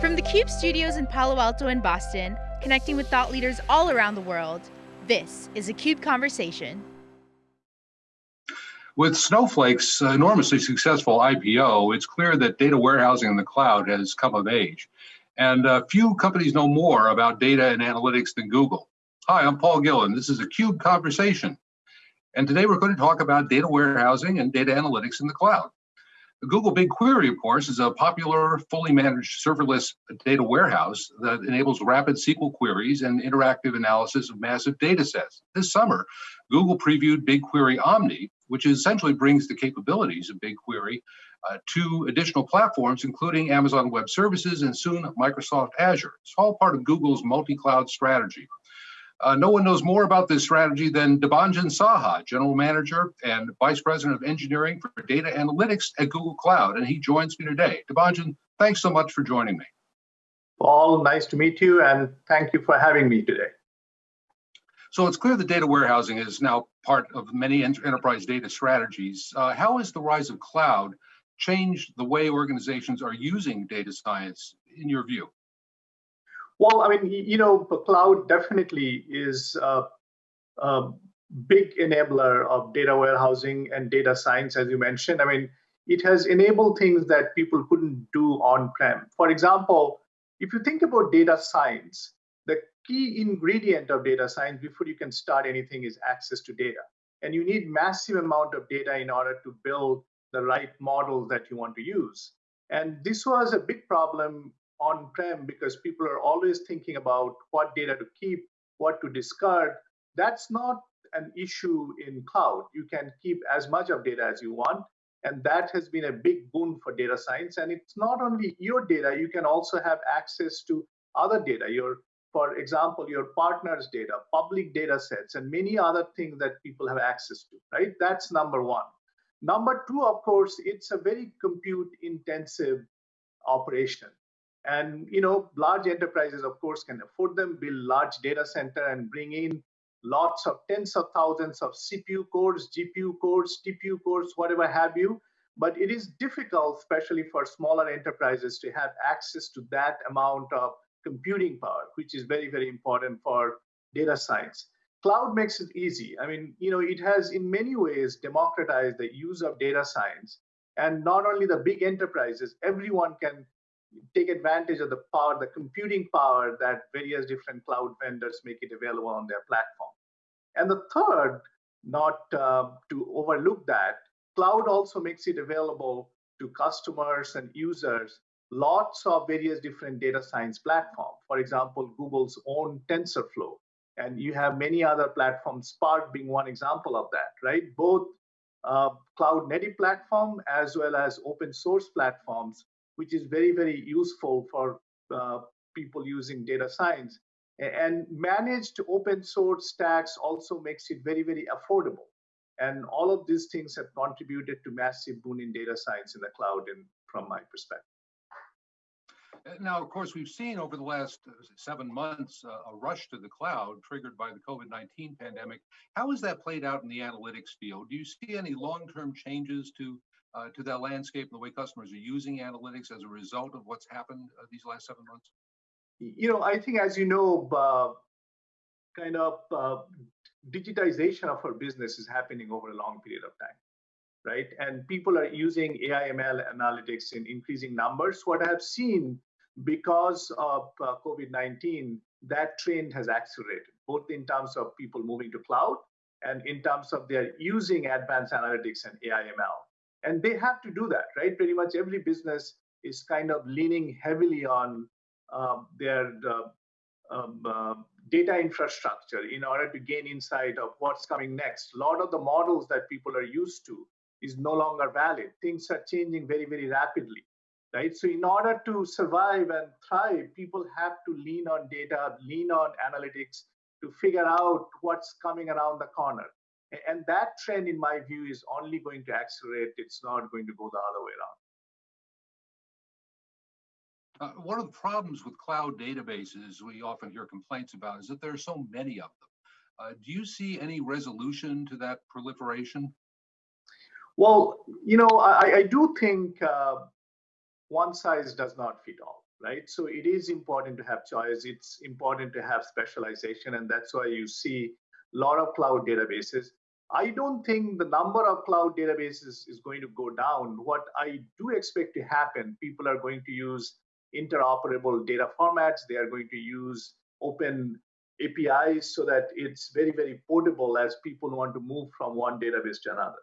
From the CUBE studios in Palo Alto and Boston, connecting with thought leaders all around the world, this is a CUBE Conversation. With Snowflake's enormously successful IPO, it's clear that data warehousing in the cloud has come of age. And uh, few companies know more about data and analytics than Google. Hi, I'm Paul Gillen. This is a CUBE Conversation. And today we're going to talk about data warehousing and data analytics in the cloud. Google BigQuery, of course, is a popular, fully managed serverless data warehouse that enables rapid SQL queries and interactive analysis of massive data sets. This summer, Google previewed BigQuery Omni, which essentially brings the capabilities of BigQuery uh, to additional platforms, including Amazon Web Services and soon Microsoft Azure. It's all part of Google's multi-cloud strategy. Uh, no one knows more about this strategy than Debanjan Saha, General Manager and Vice President of Engineering for Data Analytics at Google Cloud, and he joins me today. Debanjan, thanks so much for joining me. Paul, nice to meet you, and thank you for having me today. So it's clear that data warehousing is now part of many enterprise data strategies. Uh, how has the rise of cloud changed the way organizations are using data science, in your view? Well, I mean, you know, the cloud definitely is a, a, big enabler of data warehousing and data science, as you mentioned. I mean, it has enabled things that people couldn't do on-prem. For example, if you think about data science, the key ingredient of data science before you can start anything is access to data. And you need massive amount of data in order to build the right models that you want to use. And this was a big problem on-prem because people are always thinking about what data to keep, what to discard. That's not an issue in cloud. You can keep as much of data as you want. And that has been a big boon for data science. And it's not only your data, you can also have access to other data, your, for example, your partner's data, public data sets, and many other things that people have access to, right? That's number one. Number two, of course, it's a very compute intensive operation. And you know, large enterprises, of course, can afford them, build large data center and bring in lots of tens of thousands of CPU cores, GPU cores, TPU cores, whatever have you. But it is difficult, especially for smaller enterprises, to have access to that amount of computing power, which is very, very important for data science. Cloud makes it easy. I mean, you know, it has in many ways democratized the use of data science. And not only the big enterprises, everyone can take advantage of the power, the computing power that various different cloud vendors make it available on their platform. And the third, not uh, to overlook that, cloud also makes it available to customers and users lots of various different data science platforms. For example, Google's own TensorFlow. And you have many other platforms, Spark being one example of that, right? Both uh, cloud native platform as well as open source platforms which is very, very useful for uh, people using data science. And managed open source stacks also makes it very, very affordable. And all of these things have contributed to massive boon in data science in the cloud, and from my perspective. Uh, now, of course, we've seen over the last uh, seven months uh, a rush to the cloud triggered by the COVID 19 pandemic. How has that played out in the analytics field? Do you see any long term changes to uh, to that landscape and the way customers are using analytics as a result of what's happened uh, these last seven months? You know, I think, as you know, uh, kind of uh, digitization of our business is happening over a long period of time, right? And people are using AI ML analytics in increasing numbers. What I have seen because of uh, COVID 19, that trend has accelerated, both in terms of people moving to cloud and in terms of their using advanced analytics and AI ML and they have to do that right? Pretty much every business is kind of leaning heavily on uh, their uh, um, uh, data infrastructure in order to gain insight of what's coming next. A lot of the models that people are used to is no longer valid. Things are changing very very rapidly right? So in order to survive and thrive people have to lean on data lean on analytics to figure out what's coming around the corner and that trend, in my view, is only going to accelerate. It's not going to go the other way around. Uh, one of the problems with cloud databases we often hear complaints about is that there are so many of them. Uh, do you see any resolution to that proliferation? Well, you know, I, I do think uh, one size does not fit all, right? So it is important to have choice. It's important to have specialization, and that's why you see a lot of cloud databases. I don't think the number of cloud databases is going to go down. What I do expect to happen, people are going to use interoperable data formats. They are going to use open APIs so that it's very, very portable as people want to move from one database to another.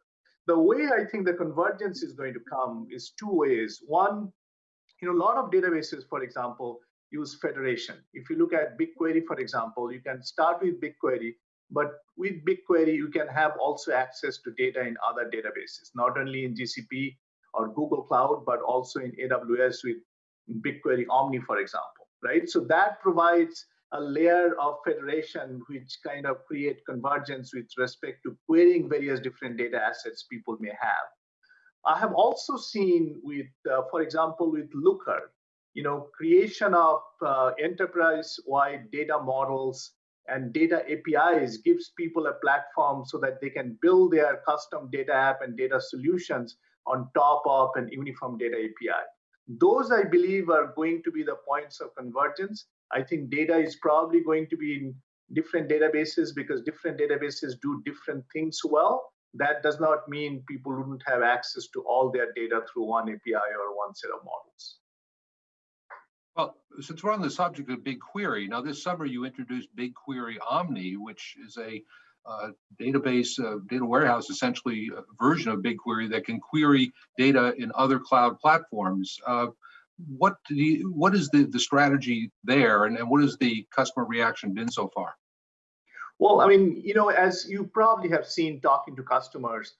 The way I think the convergence is going to come is two ways. One, you know, a lot of databases, for example, use federation. If you look at BigQuery, for example, you can start with BigQuery, but with BigQuery, you can have also access to data in other databases, not only in GCP or Google Cloud, but also in AWS with BigQuery Omni, for example, right? So that provides a layer of federation which kind of create convergence with respect to querying various different data assets people may have. I have also seen with, uh, for example, with Looker, you know, creation of uh, enterprise-wide data models and data APIs gives people a platform so that they can build their custom data app and data solutions on top of an uniform data API. Those, I believe, are going to be the points of convergence. I think data is probably going to be in different databases because different databases do different things well. That does not mean people wouldn't have access to all their data through one API or one set of models. Since we're on the subject of BigQuery, now this summer you introduced BigQuery Omni, which is a uh, database, uh, data warehouse, essentially a version of BigQuery that can query data in other cloud platforms. Uh, what you, what is the, the strategy there and, and what has the customer reaction been so far? Well, I mean, you know, as you probably have seen talking to customers,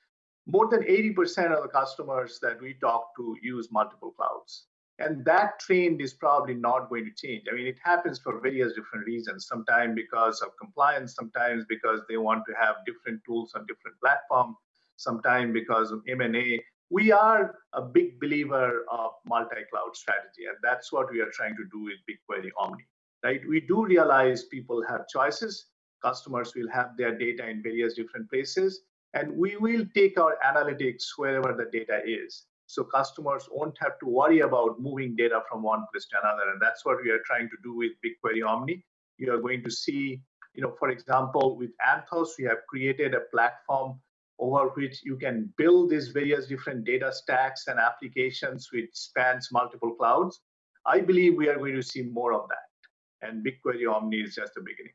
more than 80% of the customers that we talk to use multiple clouds. And that trend is probably not going to change. I mean, it happens for various different reasons. Sometimes because of compliance, sometimes because they want to have different tools on different platforms, sometimes because of M&A. We are a big believer of multi-cloud strategy, and that's what we are trying to do with BigQuery Omni. Right? We do realize people have choices. Customers will have their data in various different places, and we will take our analytics wherever the data is so customers won't have to worry about moving data from one place to another. And that's what we are trying to do with BigQuery Omni. You are going to see, you know, for example, with Anthos, we have created a platform over which you can build these various different data stacks and applications which spans multiple clouds. I believe we are going to see more of that. And BigQuery Omni is just the beginning.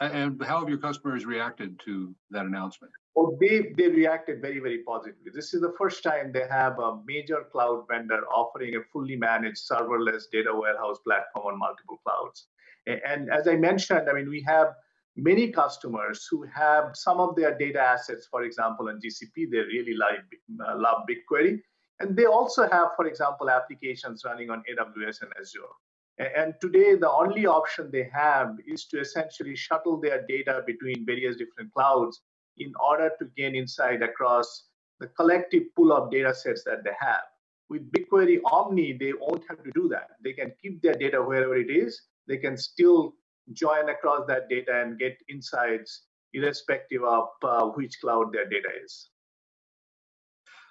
And how have your customers reacted to that announcement? Oh, they, they reacted very, very positively. This is the first time they have a major cloud vendor offering a fully managed serverless data warehouse platform on multiple clouds. And as I mentioned, I mean, we have many customers who have some of their data assets, for example, on GCP, they really like, uh, love BigQuery. And they also have, for example, applications running on AWS and Azure. And today, the only option they have is to essentially shuttle their data between various different clouds in order to gain insight across the collective pool of data sets that they have. With BigQuery Omni, they won't have to do that. They can keep their data wherever it is. They can still join across that data and get insights irrespective of uh, which cloud their data is.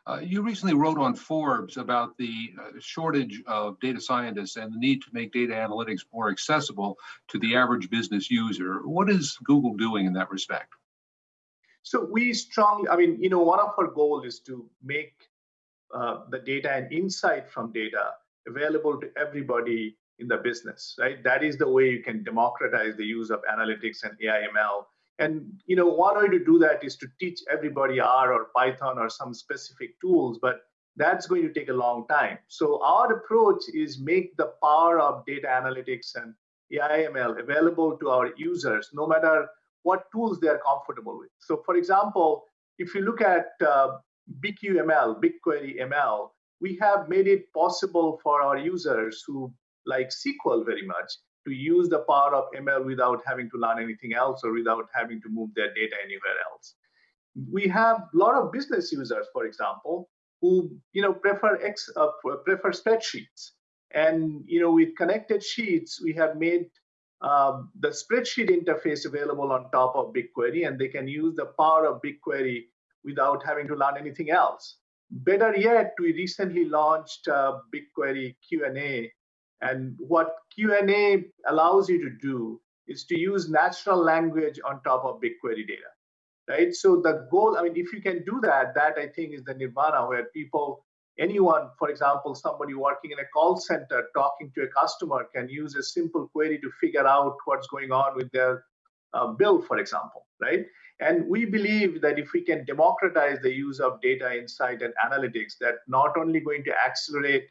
Uh, you recently wrote on Forbes about the uh, shortage of data scientists and the need to make data analytics more accessible to the average business user. What is Google doing in that respect? So we strongly, I mean, you know, one of our goal is to make uh, the data and insight from data available to everybody in the business, right? That is the way you can democratize the use of analytics and AI ML. And you know, one way to do that is to teach everybody R or Python or some specific tools, but that's going to take a long time. So our approach is make the power of data analytics and AI ML available to our users, no matter what tools they are comfortable with. So for example, if you look at uh, BQML, BigQuery ML, we have made it possible for our users who like SQL very much to use the power of ML without having to learn anything else or without having to move their data anywhere else. We have a lot of business users, for example, who you know prefer uh, prefer spreadsheets, and you know with connected sheets we have made um, the spreadsheet interface available on top of BigQuery, and they can use the power of BigQuery without having to learn anything else. better yet, we recently launched uh, BigQuery Q&A, and what Q&A allows you to do is to use natural language on top of BigQuery data, right? So the goal, I mean, if you can do that, that I think is the nirvana where people, anyone, for example, somebody working in a call center talking to a customer can use a simple query to figure out what's going on with their uh, bill, for example, right? And we believe that if we can democratize the use of data insight and analytics, that not only going to accelerate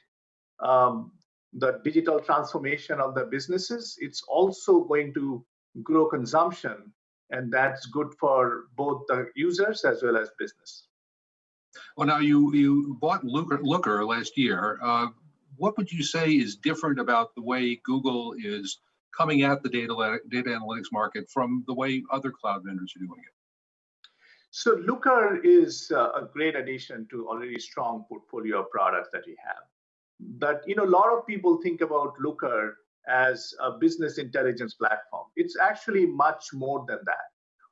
um, the digital transformation of the businesses, it's also going to grow consumption. And that's good for both the users as well as business. Well, now you, you bought Looker, Looker last year. Uh, what would you say is different about the way Google is coming at the data, data analytics market from the way other cloud vendors are doing it? So Looker is uh, a great addition to already strong portfolio of products that we have. But you know, a lot of people think about Looker as a business intelligence platform. It's actually much more than that.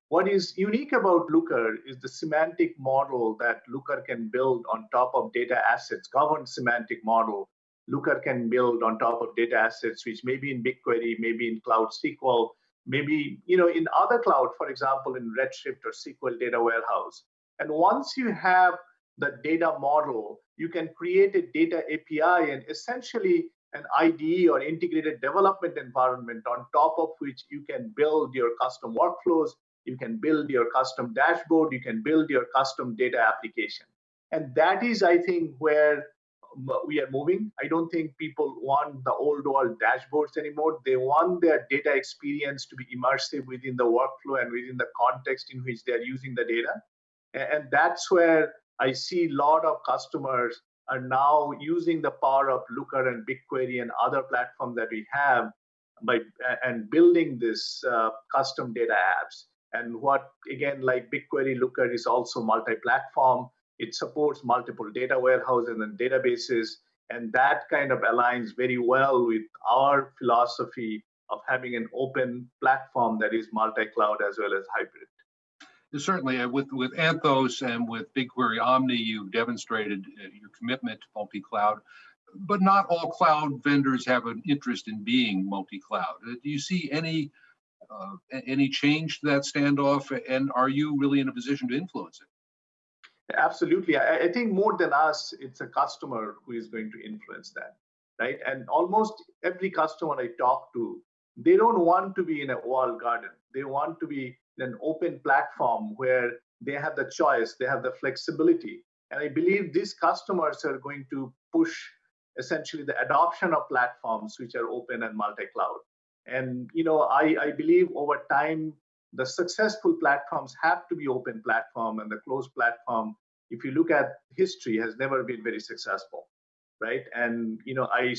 What is unique about Looker is the semantic model that Looker can build on top of data assets, governed semantic model Looker can build on top of data assets, which may be in BigQuery, maybe in Cloud SQL, maybe you know in other cloud, for example, in Redshift or SQL Data Warehouse. And once you have the data model, you can create a data API and essentially an IDE or integrated development environment on top of which you can build your custom workflows, you can build your custom dashboard, you can build your custom data application. And that is, I think, where um, we are moving. I don't think people want the old world dashboards anymore. They want their data experience to be immersive within the workflow and within the context in which they're using the data. And that's where I see a lot of customers are now using the power of Looker and BigQuery and other platforms that we have by and building this uh, custom data apps. And what again, like BigQuery Looker is also multi-platform. It supports multiple data warehouses and databases. And that kind of aligns very well with our philosophy of having an open platform that is multi-cloud as well as hybrid. Certainly, uh, with, with Anthos and with BigQuery Omni, you've demonstrated uh, your commitment to multi-cloud, but not all cloud vendors have an interest in being multi-cloud. Uh, do you see any uh, any change to that standoff, and are you really in a position to influence it? Absolutely. I, I, think more than us, it's a customer who is going to influence that, right? And almost every customer I talk to, they don't want to be in a walled garden. They want to be an open platform where they have the choice, they have the flexibility. And I believe these customers are going to push essentially the adoption of platforms which are open and multi-cloud. And you know, I, I believe over time the successful platforms have to be open platform and the closed platform if you look at history has never been very successful right and you know i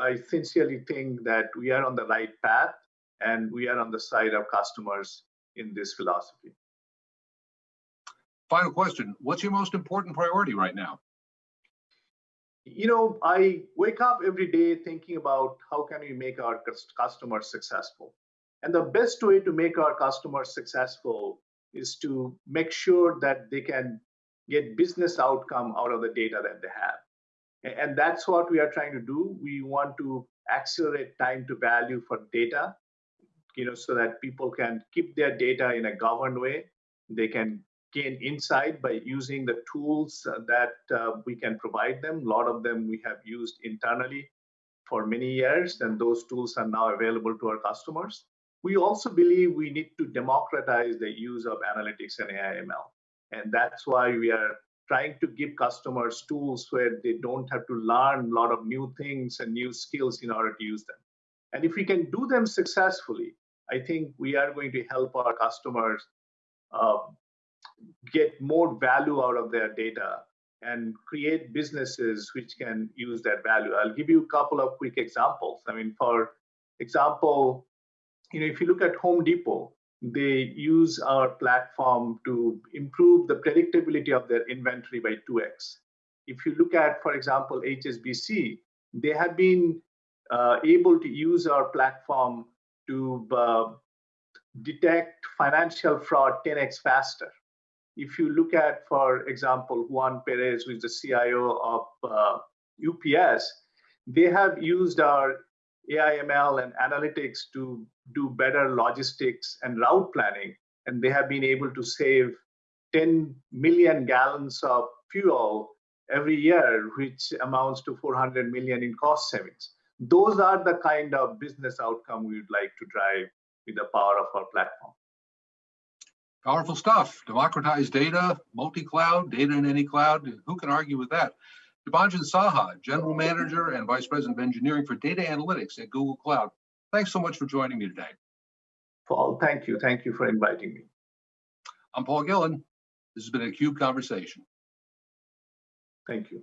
i sincerely think that we are on the right path and we are on the side of customers in this philosophy. Final question. What's your most important priority right now? You know i wake up every day thinking about how can we make our customers successful? And the best way to make our customers successful is to make sure that they can get business outcome out of the data that they have. And that's what we are trying to do. We want to accelerate time to value for data, you know, so that people can keep their data in a governed way. They can gain insight by using the tools that uh, we can provide them. A lot of them we have used internally for many years, and those tools are now available to our customers. We also believe we need to democratize the use of analytics and AI ML. And that's why we are trying to give customers tools where they don't have to learn a lot of new things and new skills in order to use them. And if we can do them successfully, I think we are going to help our customers uh, get more value out of their data and create businesses which can use that value. I'll give you a couple of quick examples. I mean, for example, you know, if you look at Home Depot, they use our platform to improve the predictability of their inventory by 2x. If you look at, for example, HSBC, they have been uh, able to use our platform to uh, detect financial fraud 10x faster. if you look at, for example, Juan Perez, who is the CIO of uh, UPS, they have used our AIML and analytics to do better logistics and route planning, and they have been able to save 10 million gallons of fuel every year, which amounts to 400 million in cost savings. Those are the kind of business outcome we would like to drive with the power of our platform. Powerful stuff. Democratized data, multi-cloud, data in any cloud. Who can argue with that? Debanjan Saha, General Manager and Vice President of Engineering for Data Analytics at Google Cloud. Thanks so much for joining me today. Paul, thank you. Thank you for inviting me. I'm Paul Gillen. This has been a CUBE Conversation. Thank you.